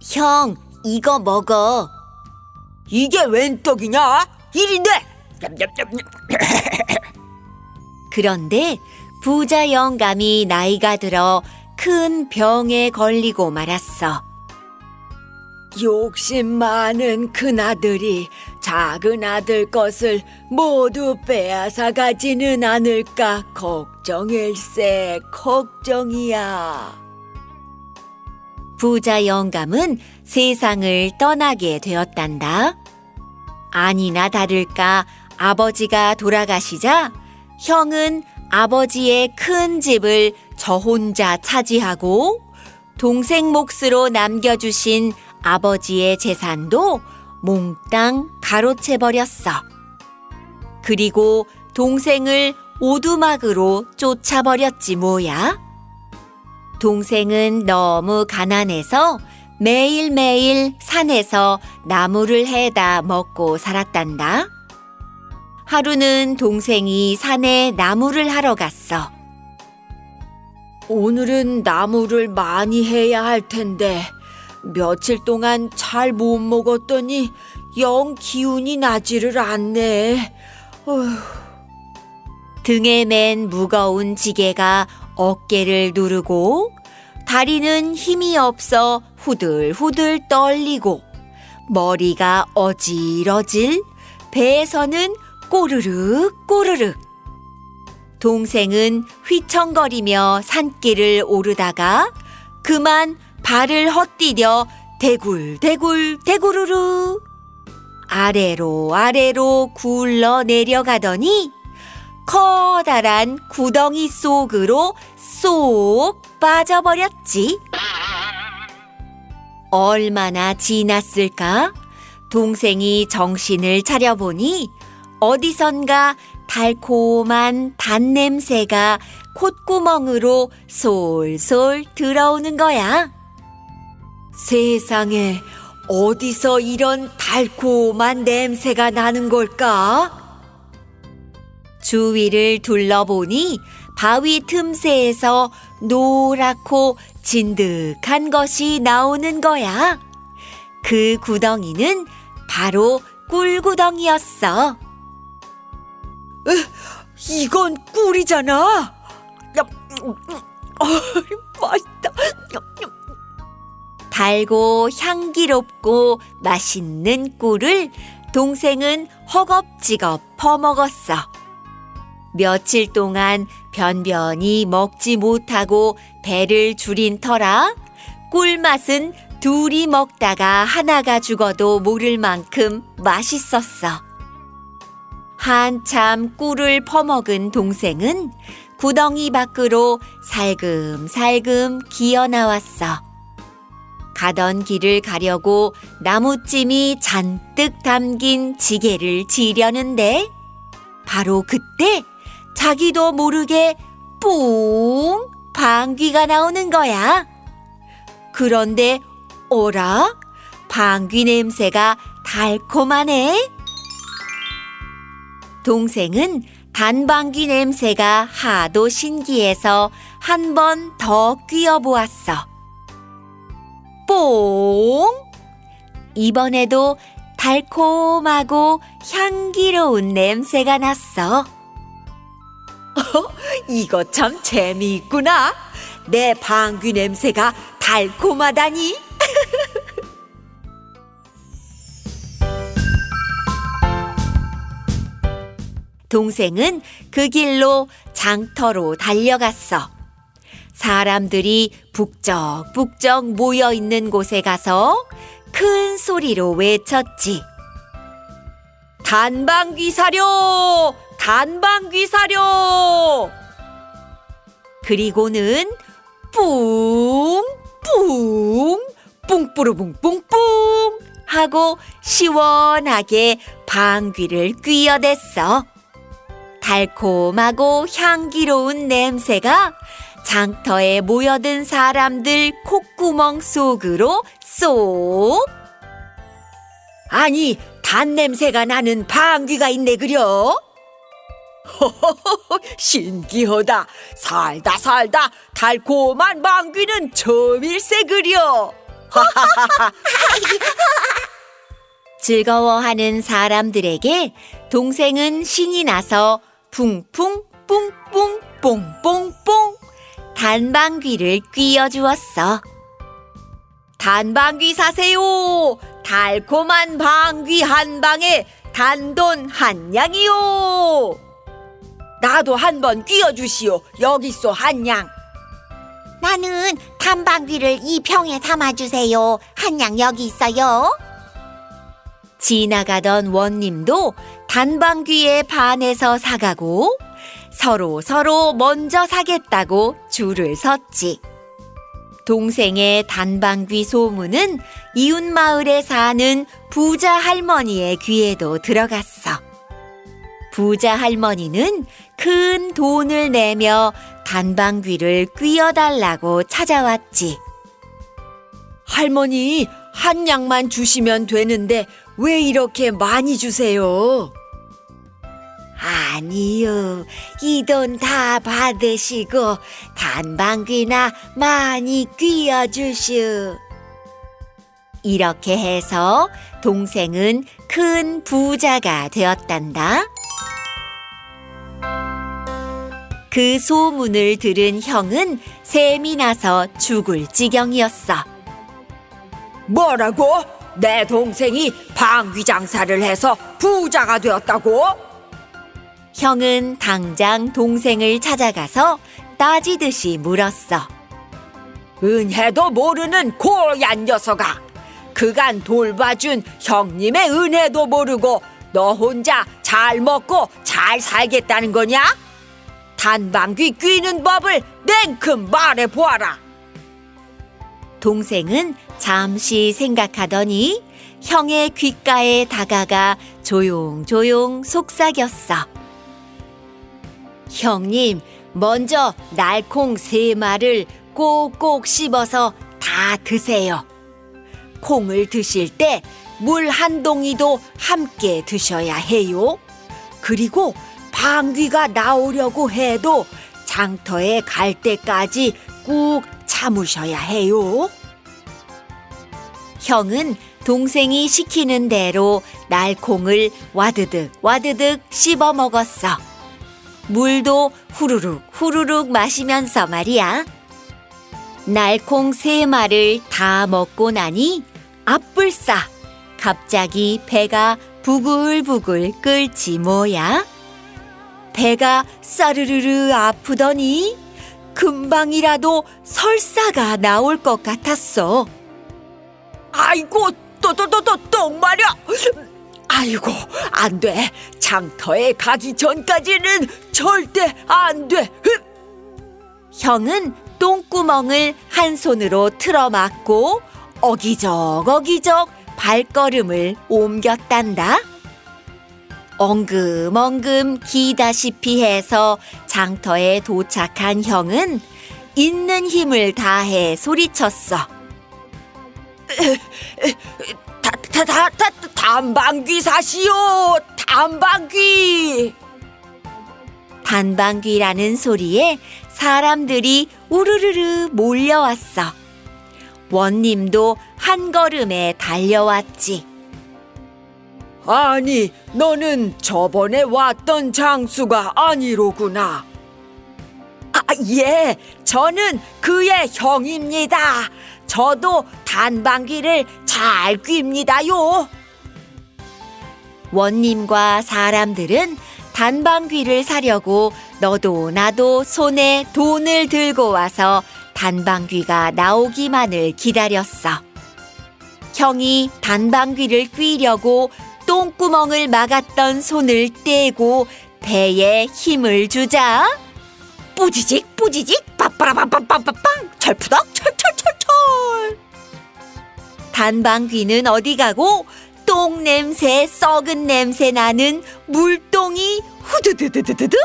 형, 이거 먹어. 이게 웬 떡이냐? 일인데. 그런데 부자 영감이 나이가 들어 큰 병에 걸리고 말았어. 욕심 많은 큰아들이 작은 아들 것을 모두 빼앗아 가지는 않을까 걱정일세 걱정이야. 부자 영감은 세상을 떠나게 되었단다. 아니나 다를까 아버지가 돌아가시자 형은 아버지의 큰 집을 저 혼자 차지하고 동생 몫으로 남겨주신 아버지의 재산도 몽땅 가로채 버렸어. 그리고 동생을 오두막으로 쫓아버렸지 뭐야. 동생은 너무 가난해서 매일매일 산에서 나무를 해다 먹고 살았단다. 하루는 동생이 산에 나무를 하러 갔어. 오늘은 나무를 많이 해야 할 텐데 며칠 동안 잘 못 먹었더니 영 기운이 나지를 않네. 어휴. 등에 맨 무거운 지게가 어깨를 누르고 다리는 힘이 없어 후들후들 떨리고 머리가 어질어질 배에서는 꼬르륵 꼬르륵 동생은 휘청거리며 산길을 오르다가 그만 발을 헛디뎌 대굴대굴 대구르르 아래로 아래로 굴러 내려가더니 커다란 구덩이 속으로 쏙 빠져버렸지. 얼마나 지났을까? 동생이 정신을 차려보니 어디선가 달콤한 단냄새가 콧구멍으로 솔솔 들어오는 거야. 세상에 어디서 이런 달콤한 냄새가 나는 걸까? 주위를 둘러보니 바위 틈새에서 노랗고 진득한 것이 나오는 거야. 그 구덩이는 바로 꿀구덩이였어. 이건 꿀이잖아. 어, 맛있다. 달고 향기롭고 맛있는 꿀을 동생은 허겁지겁 퍼먹었어. 며칠 동안 변변히 먹지 못하고 배를 줄인 터라 꿀맛은 둘이 먹다가 하나가 죽어도 모를 만큼 맛있었어. 한참 꿀을 퍼먹은 동생은 구덩이 밖으로 살금살금 기어 나왔어. 가던 길을 가려고 나무찜이 잔뜩 담긴 지게를 지려는데 바로 그때 자기도 모르게 뿡 방귀가 나오는 거야. 그런데 어라? 방귀 냄새가 달콤하네. 동생은 단방귀 냄새가 하도 신기해서 한 번 더 뀌어 보았어. 뽕! 이번에도 달콤하고 향기로운 냄새가 났어. 이거 참 재미있구나. 내 방귀 냄새가 달콤하다니. 동생은 그 길로 장터로 달려갔어. 사람들이 북적북적 모여 있는 곳에 가서 큰 소리로 외쳤지. 단방귀 사료! 단방귀 사료! 그리고는 뿡! 뿡! 뿡뿌르뿡뿡뿡! 하고 시원하게 방귀를 뀌어댔어. 달콤하고 향기로운 냄새가 장터에 모여든 사람들 콧구멍 속으로 쏙 아니, 단 냄새가 나는 방귀가 있네 그려? 신기하다. 살다 살다 달콤한 방귀는 처음일세 그려. 즐거워하는 사람들에게 동생은 신이 나서 풍풍 뿡뿡 뽕뽕뽕 단방귀를 뀌어주었어. 단방귀 사세요. 달콤한 방귀 한 방에 단돈 한 양이요. 나도 한번 끼워주시오. 여기 있어 한 양. 나는 단방귀를 이 병에 담아주세요. 한 양 여기 있어요. 지나가던 원님도 단방귀에 반해서 사가고 서로 서로 먼저 사겠다고 줄을 섰지. 동생의 단방귀 소문은 이웃 마을에 사는 부자 할머니의 귀에도 들어갔어. 부자 할머니는 큰 돈을 내며 단방귀를 뀌어달라고 찾아왔지. 할머니 한 양만 주시면 되는데 왜 이렇게 많이 주세요? 아니요. 이 돈 다 받으시고 단방귀나 많이 뀌어주시오. 이렇게 해서 동생은 큰 부자가 되었단다. 그 소문을 들은 형은 셈이 나서 죽을 지경이었어. 뭐라고? 내 동생이 방귀 장사를 해서 부자가 되었다고? 형은 당장 동생을 찾아가서 따지듯이 물었어. 은혜도 모르는 고얀 녀석아. 그간 돌봐준 형님의 은혜도 모르고 너 혼자 잘 먹고 잘 살겠다는 거냐? 단방귀 뀌는 법을 냉큼 말해 보아라. 동생은 잠시 생각하더니 형의 귓가에 다가가 조용조용 속삭였어. 형님, 먼저 날콩 세 마를 꼭꼭 씹어서 다 드세요. 콩을 드실 때 물 한 동이도 함께 드셔야 해요. 그리고 방귀가 나오려고 해도 장터에 갈 때까지 꾹 참으셔야 해요. 형은 동생이 시키는 대로 날콩을 와드득 와드득 씹어 먹었어. 물도 후루룩 후루룩 마시면서 말이야. 날콩 세 마를 다 먹고 나니 앞불싸 갑자기 배가 부글부글 끓지 뭐야. 배가 싸르르르 아프더니 금방이라도 설사가 나올 것 같았어. 아이고 또또또또똥 말이야. 아이고 안 돼. 장터에 가기 전까지는 절대 안 돼. 흑! 형은 똥구멍을 한 손으로 틀어막고 어기적 어기적 발걸음을 옮겼단다. 엉금엉금 기다시피 해서 장터에 도착한 형은 있는 힘을 다해 소리쳤어. 다다다 단방귀 사시오. 단방귀. 단방귀라는 소리에 사람들이 우르르르 몰려왔어. 원님도 한 걸음에 달려왔지. 아니, 너는 저번에 왔던 장수가 아니로구나. 아, 예, 저는 그의 형입니다. 저도 단방귀를 잘 낍니다요. 원님과 사람들은 단방귀를 사려고 너도 나도 손에 돈을 들고 와서 단방귀가 나오기만을 기다렸어. 형이 단방귀를 뀌려고 똥구멍을 막았던 손을 떼고 배에 힘을 주자 뿌지직 뿌지직 빠빠라빵빵빵빵! 철푸덕! 철철철철! 단방귀는 어디 가고 똥 냄새 썩은 냄새 나는 물똥이 후두두두두두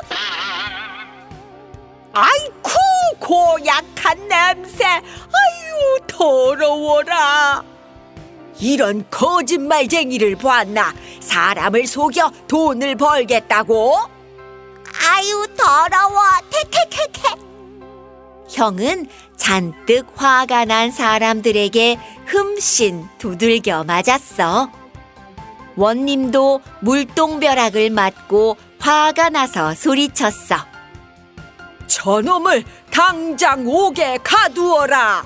아이쿠 고약한 냄새! 아유 더러워라! 이런 거짓말쟁이를 보았나? 사람을 속여 돈을 벌겠다고? 아유 더러워! 태태태태 형은 잔뜩 화가 난 사람들에게 흠씬 두들겨 맞았어. 원님도 물똥벼락을 맞고 화가 나서 소리쳤어. 저놈을 당장 옥에 가두어라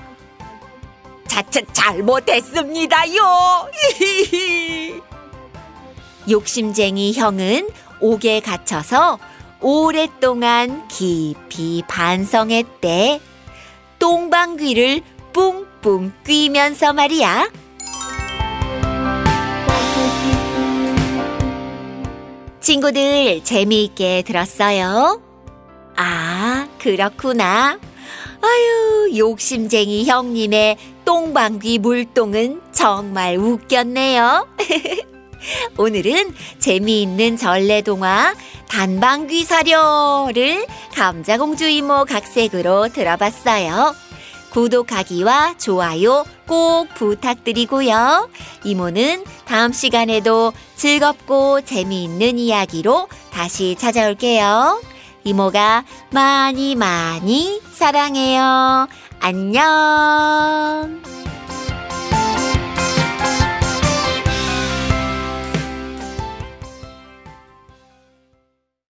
자칫 잘못했습니다요 욕심쟁이 형은 옥에 갇혀서 오랫동안 깊이 반성했대. 똥방귀를 뿡뿡 뀌면서 말이야. 친구들 재미있게 들었어요? 아, 그렇구나. 아유, 욕심쟁이 형님의 똥방귀 물똥은 정말 웃겼네요. 오늘은 재미있는 전래동화 단방귀 사료를 감자공주 이모 각색으로 들어봤어요. 구독하기와 좋아요 꼭 부탁드리고요. 이모는 다음 시간에도 즐겁고 재미있는 이야기로 다시 찾아올게요. 이모가 많이 많이 사랑해요. 안녕.